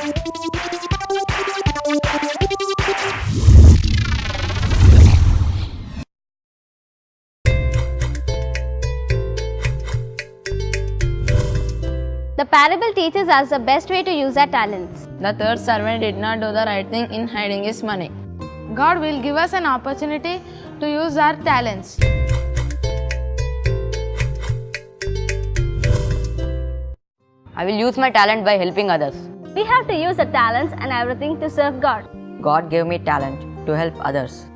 The parable teaches us the best way to use our talents. The third servant did not do the right thing in hiding his money. God will give us an opportunity to use our talents. I will use my talent by helping others. We have to use our talents and everything to serve God. God gave me talent to help others.